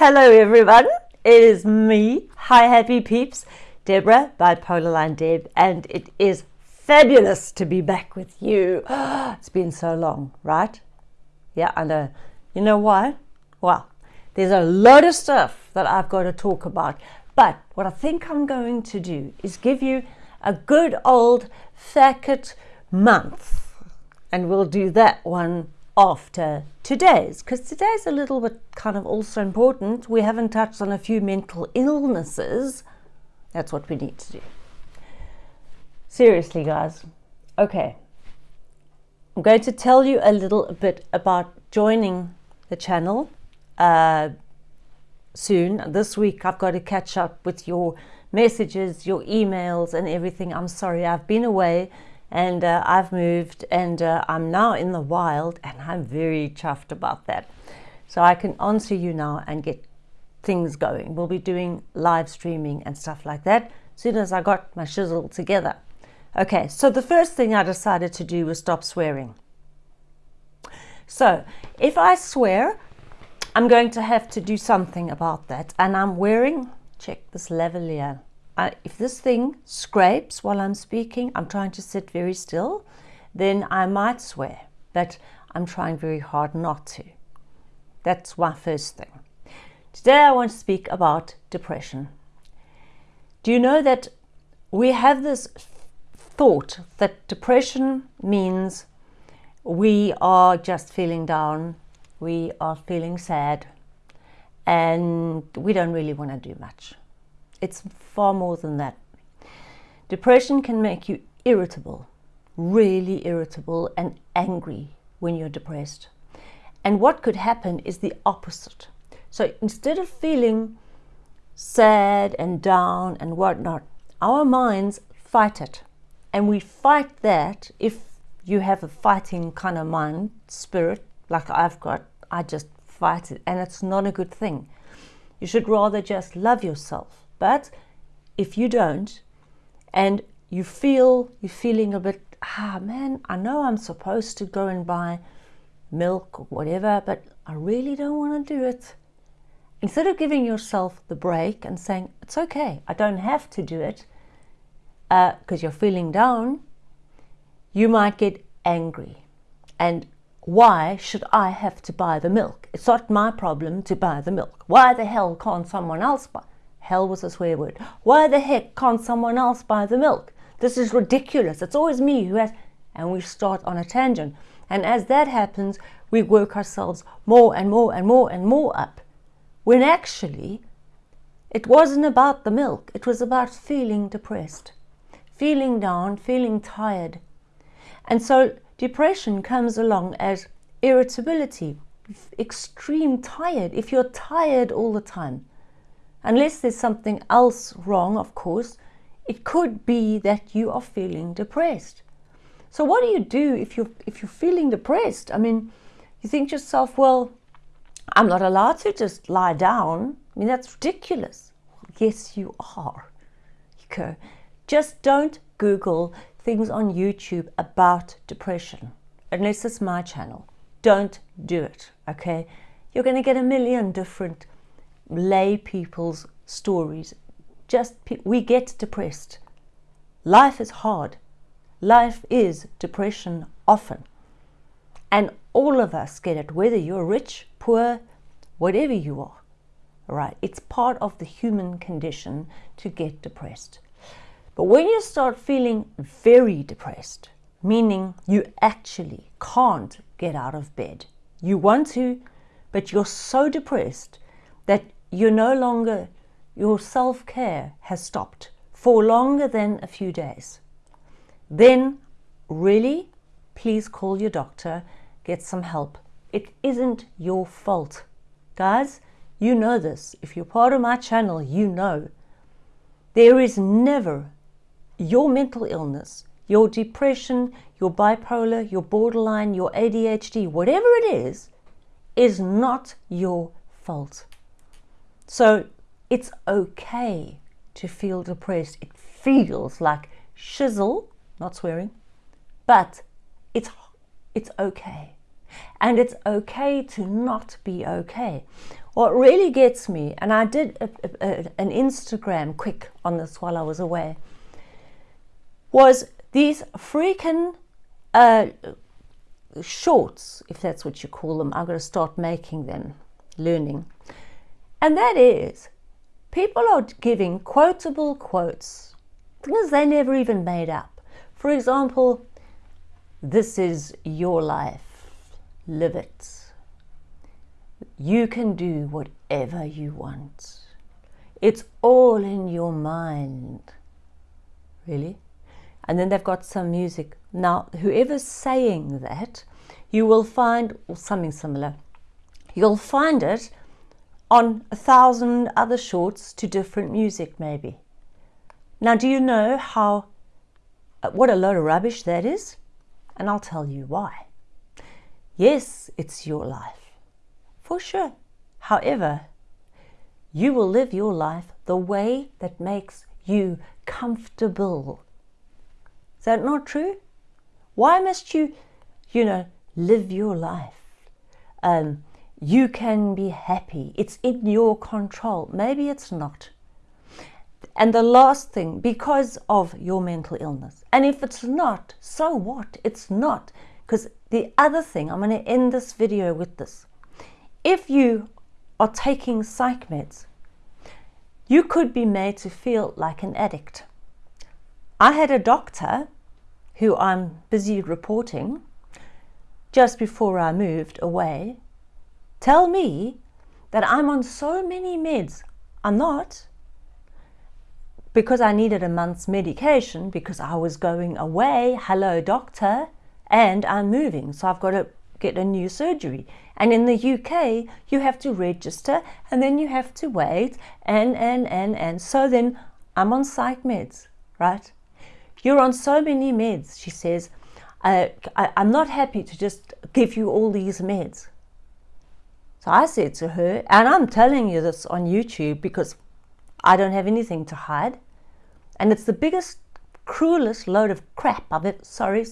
Hello everyone, it is me, hi happy peeps, Deborah, Bipolar Line Deb, and it is fabulous to be back with you. It's been so long, right? Yeah, I know. You know why? Well, there's a lot of stuff that I've got to talk about, but what I think I'm going to do is give you a good old Thacket month, and we'll do that one after today's because today's a little bit kind of also important. We haven't touched on a few mental illnesses. That's what we need to do. Seriously, guys. Okay. I'm going to tell you a little bit about joining the channel uh, soon. This week, I've got to catch up with your messages, your emails, and everything. I'm sorry, I've been away and uh, I've moved and uh, I'm now in the wild and I'm very chuffed about that. So I can answer you now and get things going. We'll be doing live streaming and stuff like that as soon as I got my shizzle together. Okay, so the first thing I decided to do was stop swearing. So if I swear, I'm going to have to do something about that. And I'm wearing, check this lavalier I, if this thing scrapes while I'm speaking, I'm trying to sit very still, then I might swear, but I'm trying very hard not to. That's my first thing. Today I want to speak about depression. Do you know that we have this thought that depression means we are just feeling down, we are feeling sad, and we don't really want to do much. It's far more than that. Depression can make you irritable, really irritable and angry when you're depressed. And what could happen is the opposite. So instead of feeling sad and down and whatnot, our minds fight it. And we fight that if you have a fighting kind of mind spirit, like I've got, I just fight it. And it's not a good thing. You should rather just love yourself but if you don't, and you feel you're feeling a bit, ah man, I know I'm supposed to go and buy milk or whatever, but I really don't want to do it. Instead of giving yourself the break and saying, it's okay, I don't have to do it, because uh, you're feeling down, you might get angry. And why should I have to buy the milk? It's not my problem to buy the milk. Why the hell can't someone else buy? Hell was a swear word. Why the heck can't someone else buy the milk? This is ridiculous. It's always me who has. And we start on a tangent. And as that happens, we work ourselves more and more and more and more up. When actually, it wasn't about the milk. It was about feeling depressed, feeling down, feeling tired. And so depression comes along as irritability, extreme tired. If you're tired all the time, Unless there's something else wrong, of course, it could be that you are feeling depressed. So what do you do if you're, if you're feeling depressed? I mean, you think to yourself, well, I'm not allowed to just lie down. I mean, that's ridiculous. Yes, you are. Okay. Just don't Google things on YouTube about depression, unless it's my channel. Don't do it, okay? You're going to get a million different lay people's stories. Just we get depressed. Life is hard. Life is depression often. And all of us get it, whether you're rich, poor, whatever you are. Right? It's part of the human condition to get depressed. But when you start feeling very depressed, meaning you actually can't get out of bed, you want to, but you're so depressed that you're no longer, your self care has stopped for longer than a few days, then really, please call your doctor, get some help. It isn't your fault. Guys, you know this. If you're part of my channel, you know. There is never your mental illness, your depression, your bipolar, your borderline, your ADHD, whatever it is, is not your fault. So it's okay to feel depressed. It feels like shizzle, not swearing, but it's, it's okay. And it's okay to not be okay. what really gets me, and I did a, a, an Instagram quick on this while I was away, was these freaking uh, shorts, if that's what you call them. I'm going to start making them, learning. And that is, people are giving quotable quotes, things they never even made up. For example, this is your life, live it. You can do whatever you want. It's all in your mind. Really? And then they've got some music. Now, whoever's saying that, you will find something similar. You'll find it on a thousand other shorts to different music, maybe. Now, do you know how, uh, what a load of rubbish that is? And I'll tell you why. Yes, it's your life for sure. However, you will live your life the way that makes you comfortable. Is that not true? Why must you, you know, live your life? Um, you can be happy. It's in your control. Maybe it's not. And the last thing, because of your mental illness. And if it's not, so what? It's not. Because the other thing, I'm going to end this video with this if you are taking psych meds, you could be made to feel like an addict. I had a doctor who I'm busy reporting just before I moved away tell me that I'm on so many meds. I'm not because I needed a month's medication because I was going away. Hello, doctor. And I'm moving. So I've got to get a new surgery. And in the UK, you have to register and then you have to wait and, and, and, and. So then I'm on psych meds, right? You're on so many meds, she says. Uh, I, I'm not happy to just give you all these meds. I said to her, and I'm telling you this on YouTube because I don't have anything to hide. And it's the biggest, cruelest load of crap I've ever, sorry,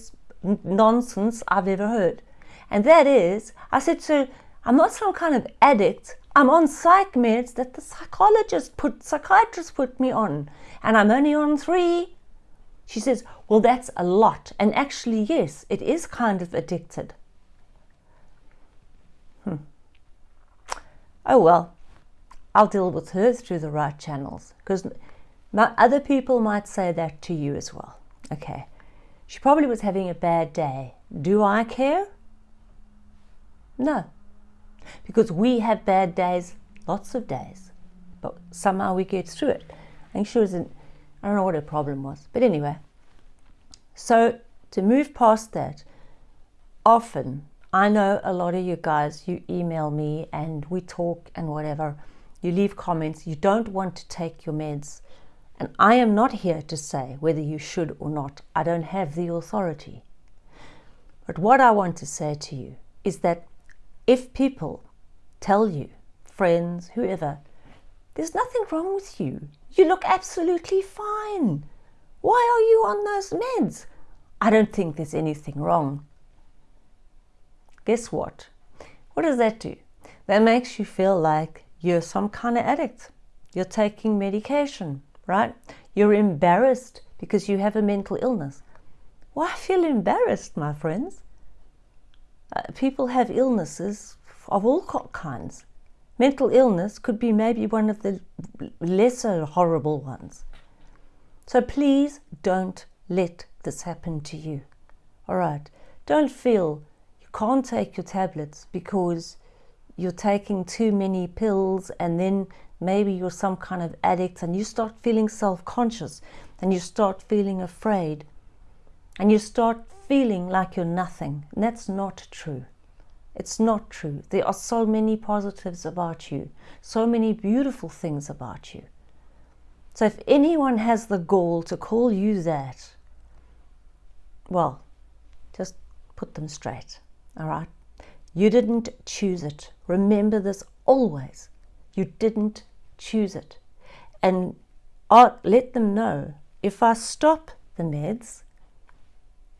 nonsense I've ever heard. And that is, I said to I'm not some kind of addict. I'm on psych meds that the psychologist put, psychiatrist put me on. And I'm only on three. She says, well, that's a lot. And actually, yes, it is kind of addicted. Oh, well, I'll deal with her through the right channels because other people might say that to you as well. Okay. She probably was having a bad day. Do I care? No. Because we have bad days, lots of days, but somehow we get through it. I think she was in, I don't know what her problem was, but anyway. So to move past that, often, I know a lot of you guys, you email me and we talk and whatever, you leave comments, you don't want to take your meds. And I am not here to say whether you should or not. I don't have the authority. But what I want to say to you is that if people tell you, friends, whoever, there's nothing wrong with you, you look absolutely fine. Why are you on those meds? I don't think there's anything wrong. Guess what? What does that do? That makes you feel like you're some kind of addict. You're taking medication, right? You're embarrassed because you have a mental illness. Why feel embarrassed, my friends? Uh, people have illnesses of all kinds. Mental illness could be maybe one of the lesser horrible ones. So please don't let this happen to you. All right. Don't feel can't take your tablets because you're taking too many pills and then maybe you're some kind of addict and you start feeling self-conscious and you start feeling afraid and you start feeling like you're nothing. And that's not true. It's not true. There are so many positives about you, so many beautiful things about you. So if anyone has the gall to call you that, well, just put them straight, all right? You didn't choose it. Remember this always. You didn't choose it. And uh, let them know if I stop the meds,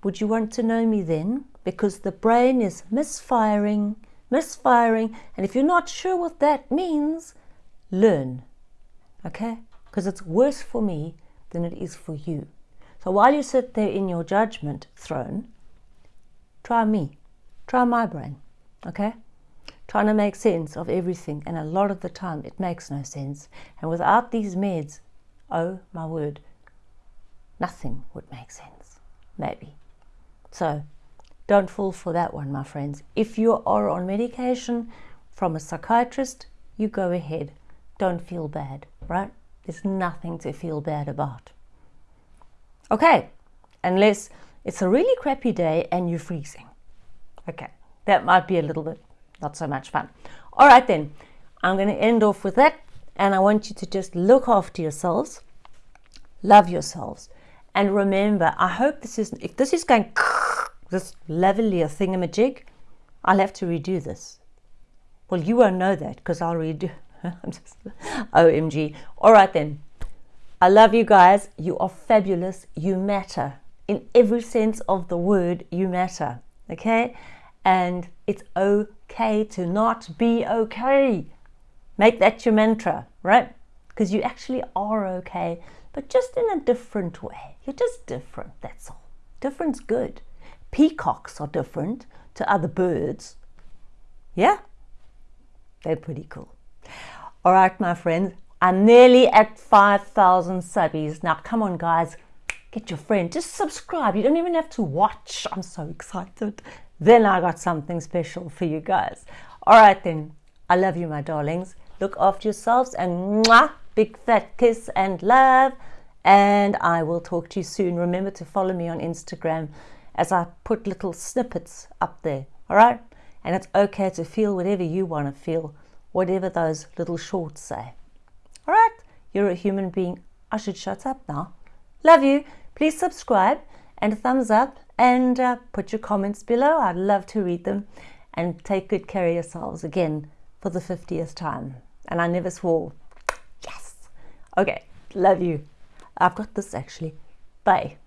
would you want to know me then? Because the brain is misfiring misfiring. And if you're not sure what that means, learn. Okay? Because it's worse for me than it is for you. So while you sit there in your judgment throne, try me. Try my brain. Okay? Trying to make sense of everything. And a lot of the time, it makes no sense. And without these meds, oh my word, nothing would make sense. Maybe. So don't fall for that one, my friends. If you are on medication from a psychiatrist, you go ahead. Don't feel bad, right? There's nothing to feel bad about. Okay, unless it's a really crappy day and you're freezing. Okay, that might be a little bit not so much fun. All right, then, I'm going to end off with that. And I want you to just look after yourselves, love yourselves, and remember, I hope this is, if this is going this lavalier thingamajig, I'll have to redo this. Well, you won't know that because I'll redo. I'm just, OMG. All right then. I love you guys. You are fabulous. You matter. In every sense of the word, you matter. Okay? And it's okay to not be okay. Make that your mantra, right? Because you actually are okay, but just in a different way. You're just different, that's all. Different's good. Peacocks are different to other birds. Yeah? They're pretty cool. All right, my friends, I'm nearly at 5,000 subbies. Now, come on, guys, get your friend. Just subscribe. You don't even have to watch. I'm so excited. Then I got something special for you guys. All right, then. I love you, my darlings. Look after yourselves and mwah, big fat kiss and love. And I will talk to you soon. Remember to follow me on Instagram as I put little snippets up there. All right? And it's okay to feel whatever you want to feel, whatever those little shorts say. All right? You're a human being. I should shut up now. Love you. Please subscribe and thumbs up and uh, put your comments below. I'd love to read them and take good care of yourselves again for the 50th time. And I never swore. Yes. Okay. Love you. I've got this actually. Bye.